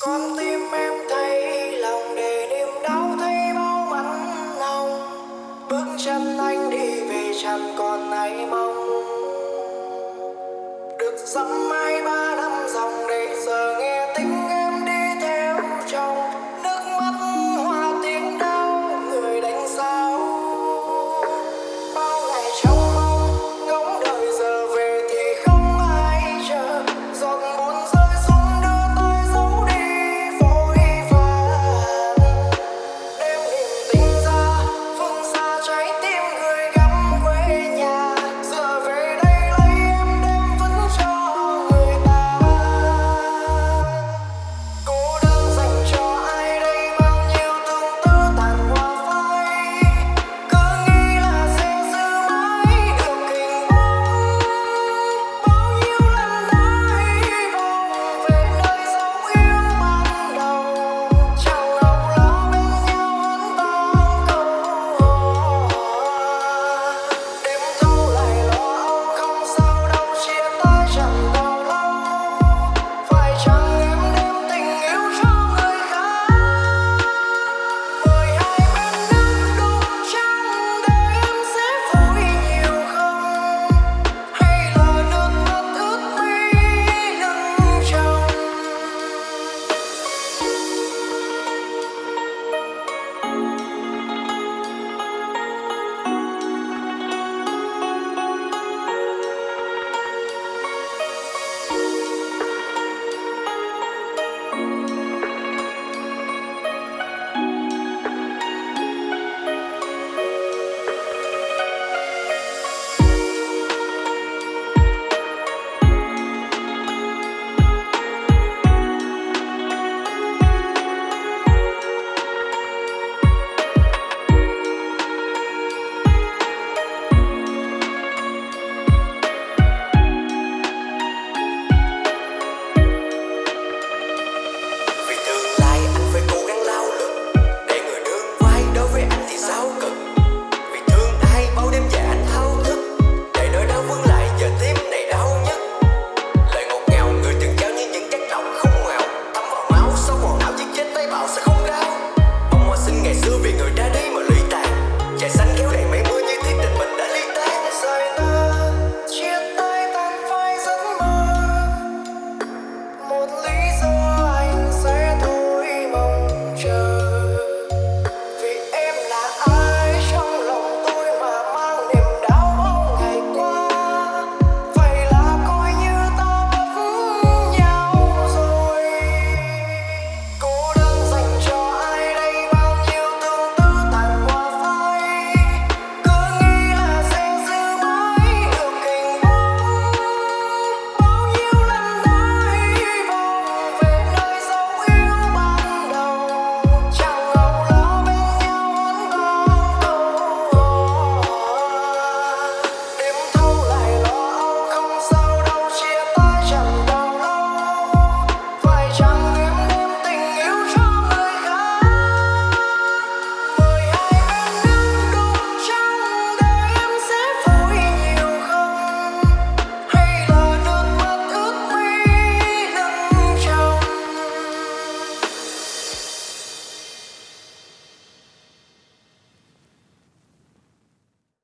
con tim em thấy lòng để niềm đau thấy bao mắt nồng. Bước chân anh đi về chẳng còn ai mong. Được dõng mãi